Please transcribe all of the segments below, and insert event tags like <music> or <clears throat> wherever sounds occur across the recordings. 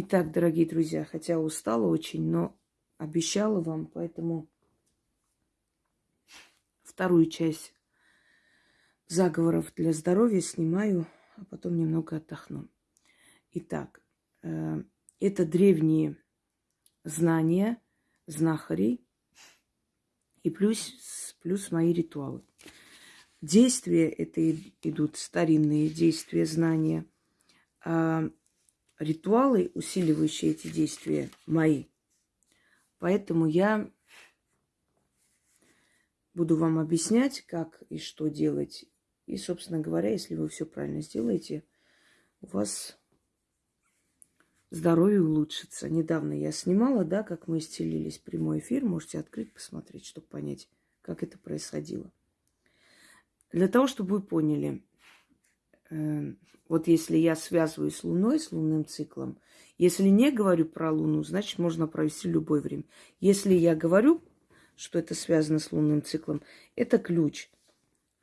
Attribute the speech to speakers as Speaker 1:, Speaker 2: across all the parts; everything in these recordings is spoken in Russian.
Speaker 1: Итак, дорогие друзья, хотя устала очень, но обещала вам, поэтому вторую часть заговоров для здоровья снимаю, а потом немного отдохну. Итак, э, это древние знания знахарей и плюс, плюс мои ритуалы. Действия это идут старинные действия, знания. Ритуалы, усиливающие эти действия, мои. Поэтому я буду вам объяснять, как и что делать. И, собственно говоря, если вы все правильно сделаете, у вас здоровье улучшится. Недавно я снимала, да, как мы исцелились, прямой эфир. Можете открыть, посмотреть, чтобы понять, как это происходило. Для того, чтобы вы поняли, вот если я связываю с Луной, с лунным циклом, если не говорю про Луну, значит, можно провести любое время. Если я говорю, что это связано с лунным циклом, это ключ.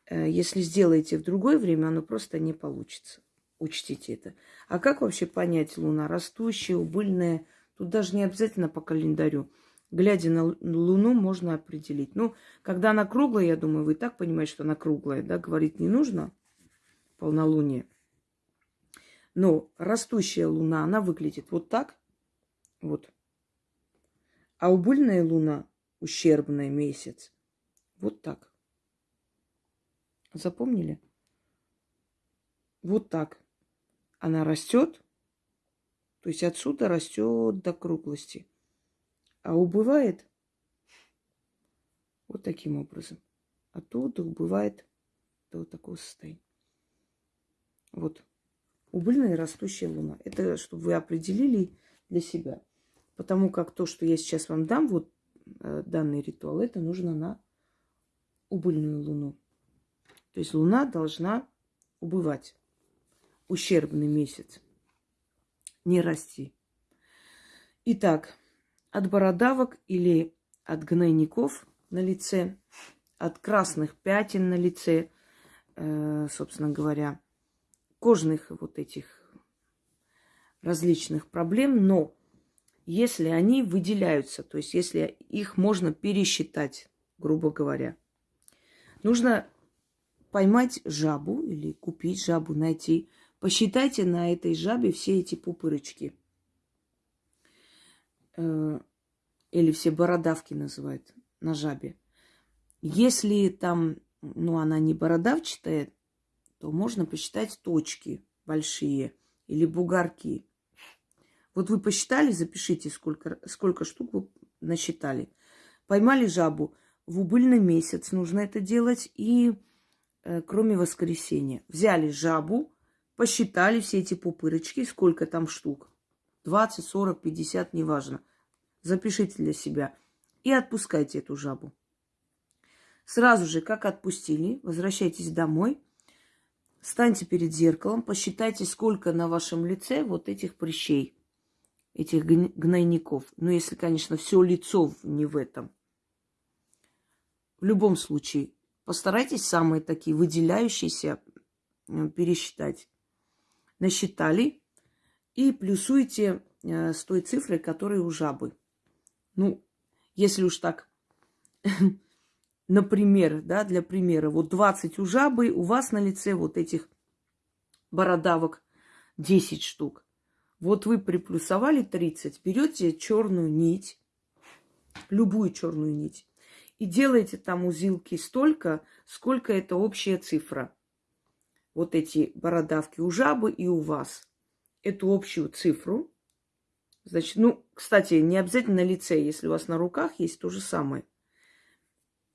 Speaker 1: Э, если сделаете в другое время, оно просто не получится. Учтите это. А как вообще понять Луна? Растущая, убыльная? Тут даже не обязательно по календарю. Глядя на Луну, можно определить. Ну, когда она круглая, я думаю, вы и так понимаете, что она круглая, да, говорить не нужно. Полнолуние. Но растущая Луна, она выглядит вот так. Вот. А убыльная Луна, ущербная месяц, вот так. Запомнили? Вот так. Она растет, то есть отсюда растет до круглости. А убывает вот таким образом. Оттуда убывает до такого состояния. Вот. Убыльная растущая луна. Это чтобы вы определили для себя. Потому как то, что я сейчас вам дам, вот э, данный ритуал, это нужно на убыльную луну. То есть луна должна убывать. Ущербный месяц. Не расти. Итак, от бородавок или от гнойников на лице, от красных пятен на лице, э, собственно говоря, кожных вот этих различных проблем, но если они выделяются, то есть если их можно пересчитать, грубо говоря, нужно поймать жабу или купить жабу, найти. Посчитайте на этой жабе все эти пупырочки. Э, или все бородавки называют на жабе. Если там, ну, она не бородавчатая, то можно посчитать точки большие или бугорки. Вот вы посчитали, запишите, сколько, сколько штук вы насчитали. Поймали жабу. В убыльный месяц нужно это делать. И э, кроме воскресенья. Взяли жабу, посчитали все эти пупырочки, сколько там штук. 20, 40, 50, неважно. Запишите для себя. И отпускайте эту жабу. Сразу же, как отпустили, возвращайтесь домой – Станьте перед зеркалом, посчитайте, сколько на вашем лице вот этих прыщей, этих гнойников. Ну, если, конечно, все лицо не в этом. В любом случае, постарайтесь самые такие выделяющиеся пересчитать. Насчитали и плюсуйте э, с той цифрой, которая у жабы. Ну, если уж так <laughs> например, да, для примера, вот 20 у жабы, у вас на лице вот этих бородавок 10 штук. Вот вы приплюсовали 30, берете черную нить, любую черную нить, и делаете там узилки столько, сколько это общая цифра. Вот эти бородавки у жабы и у вас. Эту общую цифру. Значит, ну, кстати, не обязательно на лице, если у вас на руках есть то же самое –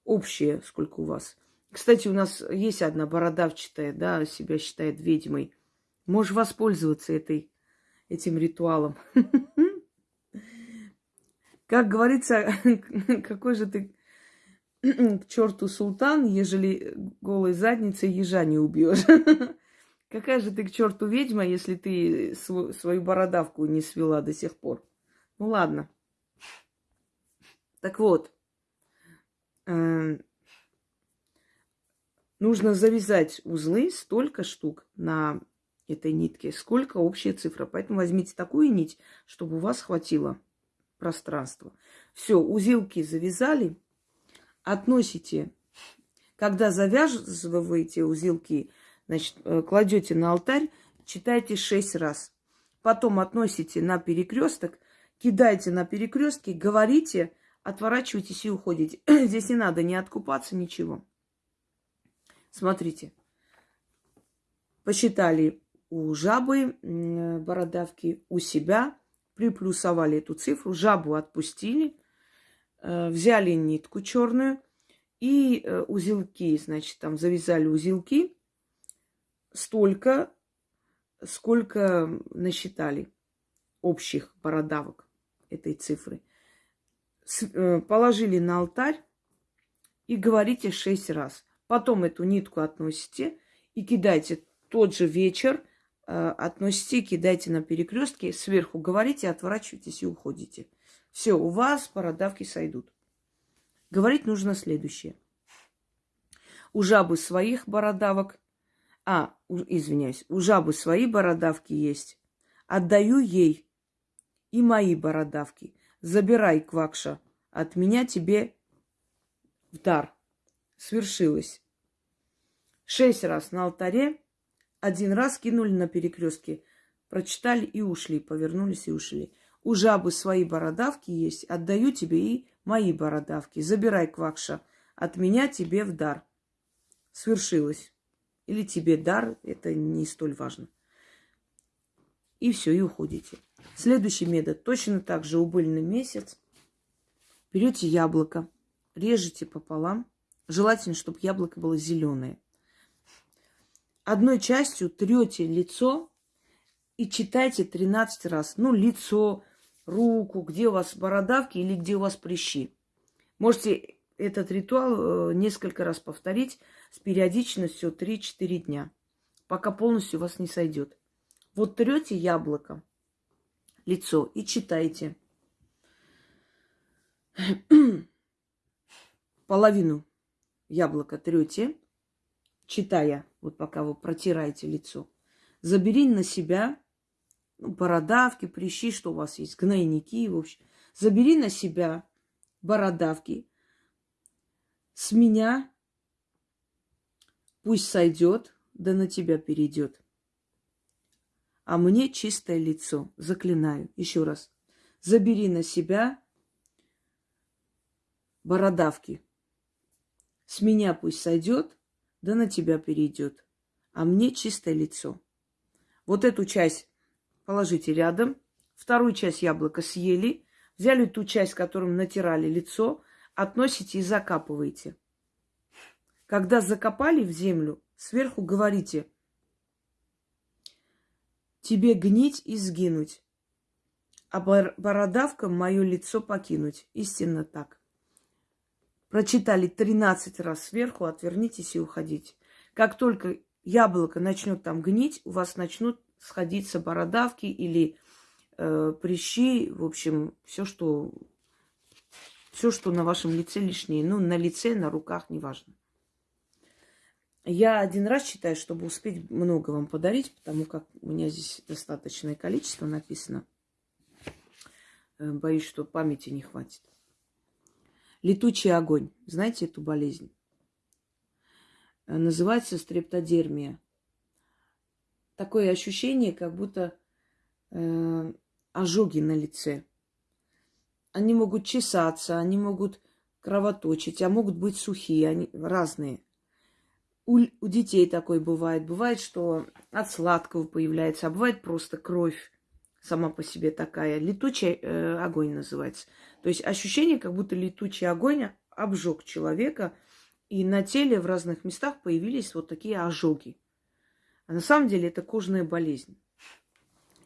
Speaker 1: общее, сколько у вас. Кстати, у нас есть одна бородавчатая, да, себя считает ведьмой. Можешь воспользоваться этой, этим ритуалом. <laughs> Как говорится, <laughs> какой же ты к черту султан, ежели голой задницей ежа не убьешь. <laughs> Какая же ты к черту ведьма, если ты свою бородавку не свела до сих пор? Ну ладно. Так вот, нужно завязать узлы столько штук на этой нитки, сколько общая цифра. Поэтому возьмите такую нить, чтобы у вас хватило пространства. Все, узелки завязали, относите, когда завязываете узелки, значит, э, кладете на алтарь, читайте шесть раз. Потом относите на перекресток, кидайте на перекрестке, говорите, отворачивайтесь и уходите. <clears throat> Здесь не надо ни откупаться, ничего. Смотрите. Посчитали у жабы бородавки, у себя, приплюсовали эту цифру, жабу отпустили, э, взяли нитку черную и э, узелки, значит, там завязали узелки столько, сколько насчитали общих бородавок этой цифры. Э, положили на алтарь и говорите шесть раз. Потом эту нитку относите и кидайте тот же вечер, э, относите, кидайте на перекрестке, сверху говорите, отворачивайтесь и уходите. Все, у вас бородавки сойдут. Говорить нужно следующее. У жабы своих бородавок, а, извиняюсь, у жабы свои бородавки есть. Отдаю ей и мои бородавки. Забирай, Квакша, от меня тебе в дар. Свершилось. Шесть раз на алтаре, один раз кинули на перекрестке, прочитали и ушли, повернулись и ушли. У жабы свои бородавки есть, отдаю тебе и мои бородавки. Забирай, Квакша, от меня тебе в дар. Свершилось. Или тебе дар, это не столь важно. И все, и уходите. Следующий метод. Точно так же убыльный месяц. Берете яблоко, режете пополам. Желательно, чтобы яблоко было зеленое. Одной частью трете лицо и читайте 13 раз. Ну, лицо, руку, где у вас бородавки или где у вас прыщи. Можете этот ритуал э, несколько раз повторить с периодичностью 3-4 дня, пока полностью у вас не сойдет. Вот трете яблоко, лицо и читайте. <clears throat> Половину яблока трете, читая, вот пока вы протираете лицо. Забери на себя ну, бородавки, прыщи, что у вас есть, гнойники, в общем. Забери на себя бородавки. С меня пусть сойдет, да на тебя перейдет. А мне чистое лицо. Заклинаю. Еще раз. Забери на себя бородавки. С меня пусть сойдет, да на тебя перейдет. А мне чистое лицо. Вот эту часть положите рядом. Вторую часть яблока съели. Взяли ту часть, которым натирали лицо, относите и закапываете. Когда закопали в землю, сверху говорите, тебе гнить и сгинуть, а бородавкам мое лицо покинуть. Истинно так. Прочитали 13 раз сверху, отвернитесь и уходите. Как только яблоко начнет там гнить, у вас начнут сходиться бородавки или э, прыщи, в общем, все, что все, что на вашем лице лишнее. Ну, на лице, на руках, неважно. Я один раз читаю, чтобы успеть много вам подарить, потому как у меня здесь достаточное количество написано. Э, боюсь, что памяти не хватит. Летучий огонь. Знаете эту болезнь? Э, называется стрептодермия. Такое ощущение, как будто э, ожоги на лице. Они могут чесаться, они могут кровоточить, а могут быть сухие, они разные. У, у детей такое бывает. Бывает, что от сладкого появляется, а бывает просто кровь сама по себе такая. Летучий э, огонь называется. То есть ощущение, как будто летучий огонь обжег человека, и на теле в разных местах появились вот такие ожоги. А на самом деле это кожная болезнь.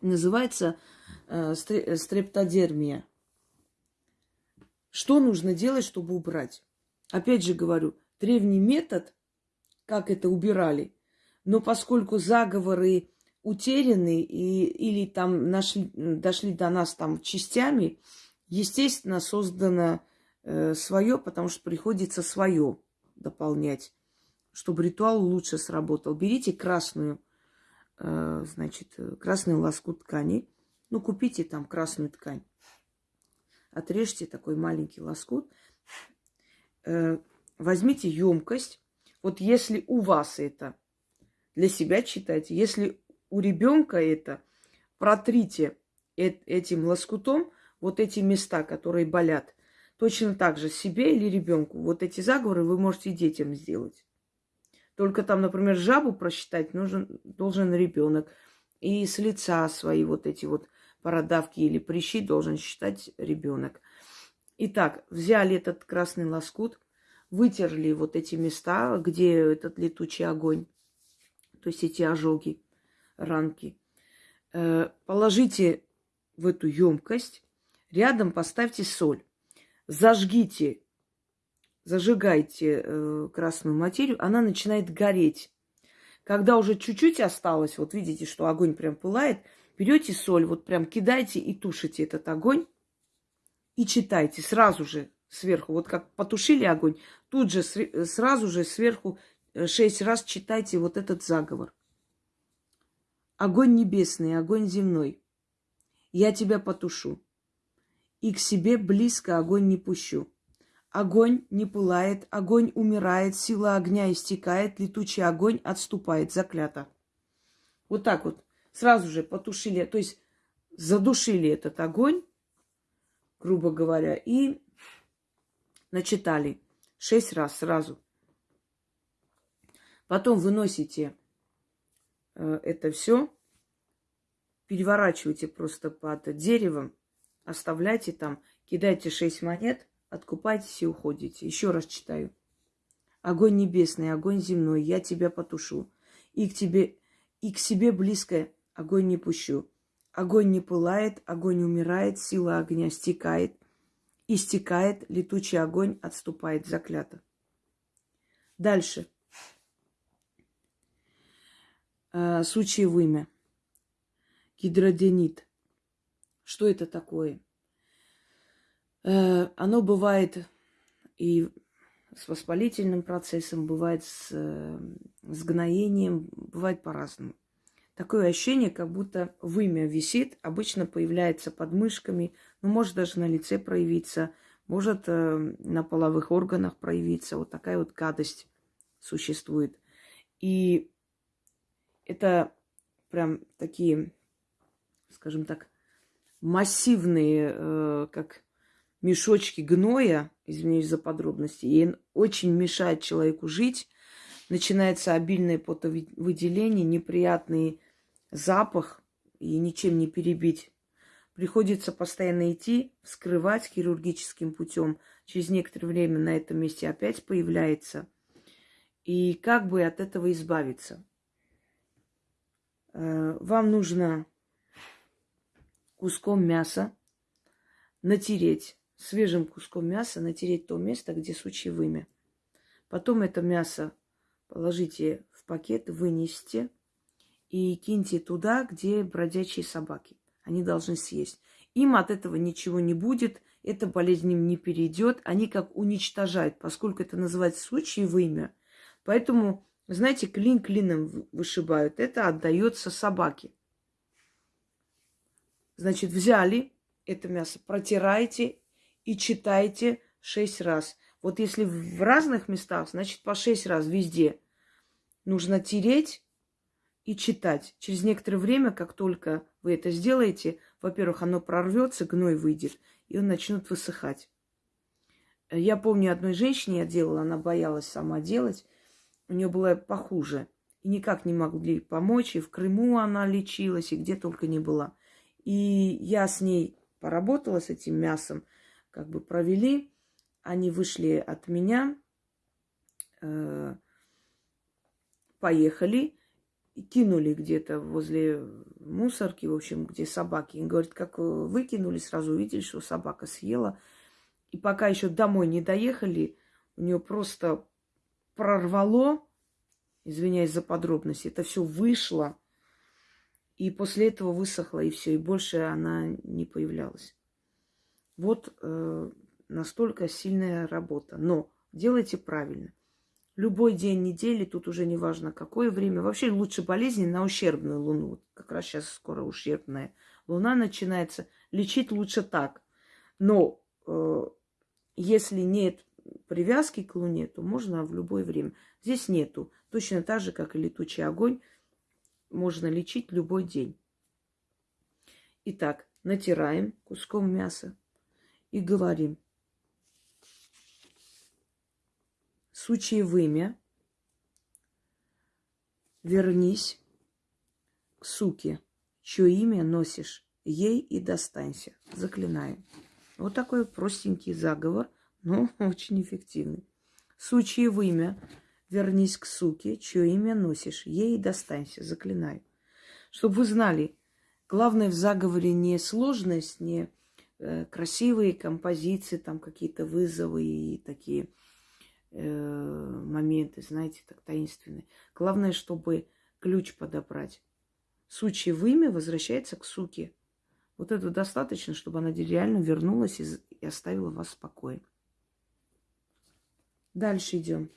Speaker 1: Называется э, стрептодермия. Что нужно делать, чтобы убрать? Опять же говорю, древний метод, как это убирали, но поскольку заговоры утеряны и, или там нашли, дошли до нас там частями, естественно, создано э, свое, потому что приходится свое дополнять, чтобы ритуал лучше сработал. Берите красную э, значит, красный лоскут ткани. Ну, купите там красную ткань. Отрежьте такой маленький лоскут. Э, возьмите емкость. Вот если у вас это, для себя читайте. Если у ребенка это, протрите этим лоскутом вот эти места, которые болят. Точно так же себе или ребенку. Вот эти заговоры вы можете детям сделать. Только там, например, жабу просчитать нужен, должен ребенок. И с лица свои вот эти вот бородавки или прыщи должен считать ребенок. Итак, взяли этот красный лоскут, вытерли вот эти места, где этот летучий огонь, то есть эти ожоги, ранки. Э, положите в эту емкость, рядом поставьте соль, зажгите, зажигайте э, красную материю, она начинает гореть. Когда уже чуть-чуть осталось, вот видите, что огонь прям пылает, берете соль, вот прям кидайте и тушите этот огонь и читайте сразу же сверху. Вот как потушили огонь, тут же сразу же сверху э, шесть раз читайте вот этот заговор. Огонь небесный, огонь земной, я тебя потушу, и к себе близко огонь не пущу. Огонь не пылает, огонь умирает, сила огня истекает, летучий огонь отступает, заклято. Вот так вот, сразу же потушили, то есть задушили этот огонь, грубо говоря, и начитали шесть раз сразу. Потом выносите э, это все, переворачивайте просто под деревом, оставляйте там, кидайте шесть монет, откупайтесь и уходите. Еще раз читаю. Огонь небесный, огонь земной, я тебя потушу. И к тебе, и к себе близко огонь не пущу. Огонь не пылает, огонь умирает, сила огня стекает, истекает, летучий огонь отступает, заклято. Дальше. А, Сучье вымя. Гидроденит. Что это такое? Э, оно бывает и с воспалительным процессом, бывает с, э, с гноением, бывает по-разному. Такое ощущение, как будто вымя висит, обычно появляется под мышками, ну, может даже на лице проявиться, может э, на половых органах проявиться. Вот такая вот гадость существует. И это прям такие, скажем так, массивные, э, как мешочки гноя, извиняюсь за подробности, и очень мешает человеку жить. Начинается обильное потовыделение, неприятный запах, и ничем не перебить. Приходится постоянно идти, вскрывать хирургическим путем. Через некоторое время на этом месте опять появляется. И как бы от этого избавиться? Э, вам нужно куском мяса натереть, свежим куском мяса натереть то место, где сучье вымя. Потом это мясо положите в пакет, вынесите и киньте туда, где бродячие собаки. Они должны съесть. Им от этого ничего не будет, эта болезнь им не перейдет. Они как уничтожают, поскольку это называется сучье вымя. Поэтому, знаете, клин клином вышибают. Это отдается собаке. Значит, взяли это мясо, протирайте и читайте шесть раз. Вот если в разных местах, значит, по шесть раз везде нужно тереть и читать. Через некоторое время, как только вы это сделаете, во-первых, оно прорвется, гной выйдет, и он начнет высыхать. Я помню, одной женщине я делала, она боялась сама делать, у нее было похуже. И никак не могли помочь, и в Крыму она лечилась, и где только не была. И я с ней поработала, с этим мясом, как бы провели. Они вышли от меня, э, поехали, и кинули где-то возле мусорки, в общем, где собаки. И говорит, как выкинули, сразу увидели, что собака съела. И пока еще домой не доехали, у нее просто прорвало, извиняюсь за подробности, это все вышло и после этого высохла, и все, и больше она не появлялась. Вот э, настолько сильная работа. Но делайте правильно. Любой день недели, тут уже не важно какое время. Вообще лучше болезни на ущербную луну. Как раз сейчас скоро ущербная луна начинается. Лечить лучше так. Но э, если нет привязки к луне, то можно в любое время. Здесь нету. Точно так же, как и летучий огонь, можно лечить любой день. Итак, натираем куском мяса и говорим. Сучье вымя, вернись к суке, чье имя носишь, ей и достанься. Заклинаем. Вот такой простенький заговор, но очень эффективный. Сучье вымя, вернись к суке, чье имя носишь, ей и достанься. Заклинаю. <laughs> Чтобы вы знали, Главное в заговоре не сложность, не э, красивые композиции, там какие-то вызовы и такие моменты, знаете, так таинственные. Главное, чтобы ключ подобрать. Сучье вымя возвращается к суке. Вот этого достаточно, чтобы она реально вернулась и, и оставила вас в покое. Дальше идем.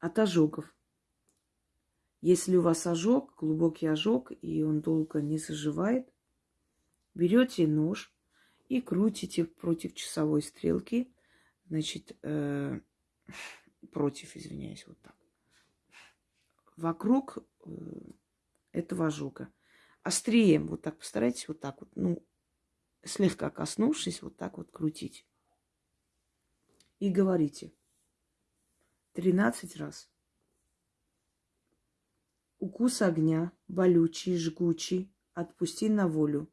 Speaker 1: От ожогов. Если у вас ожог, глубокий ожог, и он долго не заживает, берете нож и крутите против часовой стрелки, значит, э, против, извиняюсь, вот так, вокруг э, этого ожога. Острием вот так постарайтесь вот так вот, ну, слегка коснувшись, вот так вот крутить. И говорите 13 раз. Укус огня, болючий, жгучий, отпусти на волю.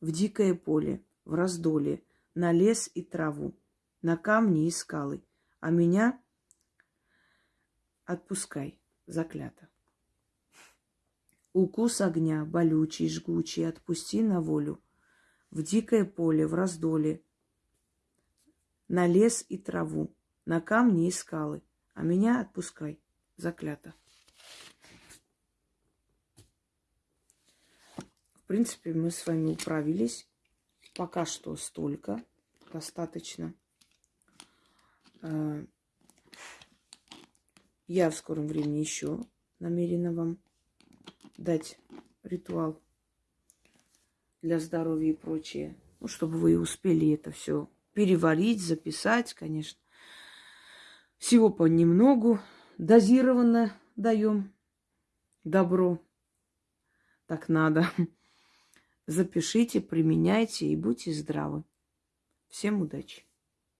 Speaker 1: В дикое поле, в раздоле, на лес и траву, на камни и скалы. А меня отпускай, заклято. Укус огня, болючий, жгучий, отпусти на волю. В дикое поле, в раздоле, на лес и траву, на камни и скалы. А меня отпускай, заклято. В принципе, мы с вами управились. Пока что столько. Достаточно. А, я в скором времени еще намерена вам дать ритуал для здоровья и прочее. Ну, чтобы вы успели это все переварить, записать, конечно. Всего понемногу. Дозированно даем добро. Так надо. Запишите, применяйте и будьте здравы. Всем удачи!